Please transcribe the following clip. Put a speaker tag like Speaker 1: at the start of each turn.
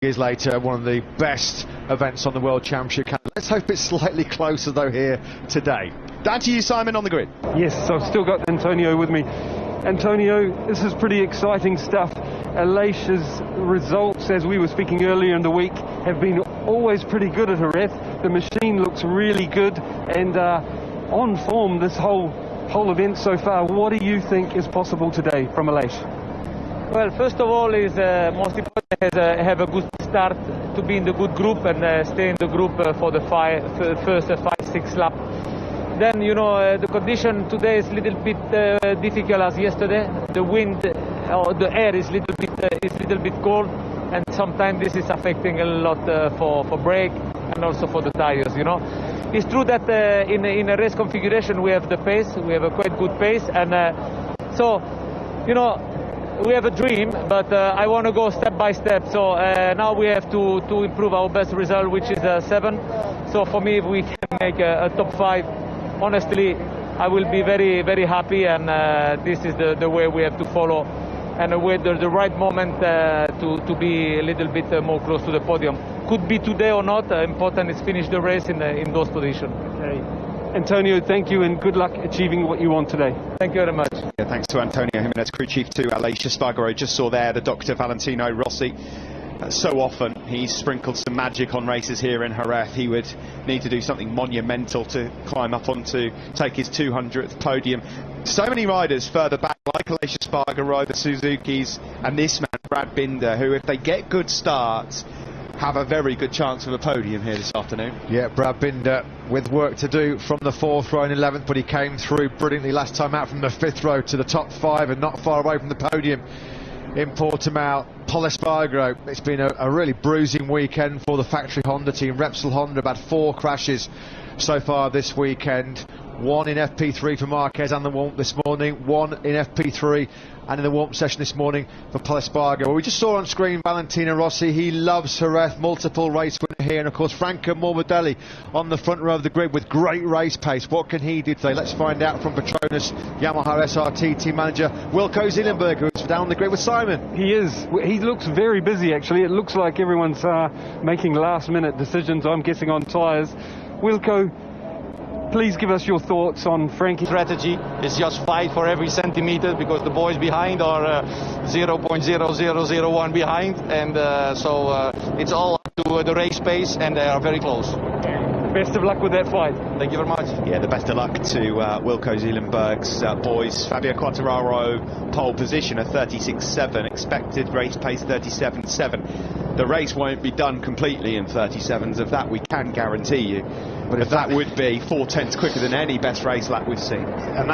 Speaker 1: years later, one of the best events on the World Championship. calendar. Let's hope it's slightly closer though here today. Down to you, Simon, on the grid.
Speaker 2: Yes, I've still got Antonio with me. Antonio, this is pretty exciting stuff. Aleix's results, as we were speaking earlier in the week, have been always pretty good at Jerez. The machine looks really good and uh, on form this whole whole event so far. What do you think is possible today from Aleix?
Speaker 3: Well, first of all, is uh, most important is uh, have a good start to be in the good group and uh, stay in the group uh, for the first uh, five, six lap. Then you know uh, the condition today is a little bit uh, difficult as yesterday. The wind or the air is little bit uh, is little bit cold, and sometimes this is affecting a lot for for brake and also for the tires. You know, it's true that in in a race configuration we have the pace, we have a quite good pace, and so you know we have a dream, but uh, I want to go step by step. So uh, now we have to, to improve our best result, which is uh, seven. So for me, if we can make a, a top five, honestly, I will be very, very happy. And uh, this is the, the way we have to follow. And with the, the right moment uh, to, to be a little bit uh, more close to the podium. Could be today or not. Important is finish the race in, in those positions.
Speaker 2: Hey. Antonio, thank you and good luck achieving what you want today.
Speaker 3: Thank you very much.
Speaker 1: Yeah, thanks to Antonio Jimenez, crew chief to Aleix Espargaro. Just saw there the Dr. Valentino Rossi. Uh, so often he's sprinkled some magic on races here in Jerez. He would need to do something monumental to climb up onto take his 200th podium. So many riders further back, like Aleix Espargaro, the Suzuki's, and this man, Brad Binder, who, if they get good starts, have a very good chance of a podium here this afternoon. Yeah, Brad Binder with work to do from the fourth row and 11th, but he came through brilliantly last time out from the fifth row to the top five and not far away from the podium in Portimao. Pol Espargaro, it's been a, a really bruising weekend for the factory Honda team. Repsol Honda about four crashes so far this weekend. One in FP3 for Marquez and the Warmth this morning, one in FP3 and in the Warmth session this morning for Well, we just saw on screen Valentino Rossi, he loves Jerez, multiple race winner here, and of course Franco Morbidelli on the front row of the grid with great race pace. What can he do today? Let's find out from Petronas Yamaha SRT team manager Wilco Zeelenberg, who's down the grid with Simon.
Speaker 2: He is. He looks very busy actually. It looks like everyone's uh, making last minute decisions, I'm guessing, on tyres. Wilco, please give us your thoughts on Frankie's
Speaker 4: strategy It's just fight for every centimeter because the boys behind are uh, 0.0001 behind and uh, so uh, it's all up to uh, the race pace and they are very close.
Speaker 2: Best of luck with that fight.
Speaker 4: Thank you very much.
Speaker 1: Yeah, the best of luck to uh, Wilco Zeelenberg's uh, boys. Fabio Quartararo, pole position at 36.7, expected race pace 37.7. The race won't be done completely in 37s, of that we can guarantee you. But if that would be four tenths quicker than any best race lap we've seen.
Speaker 5: And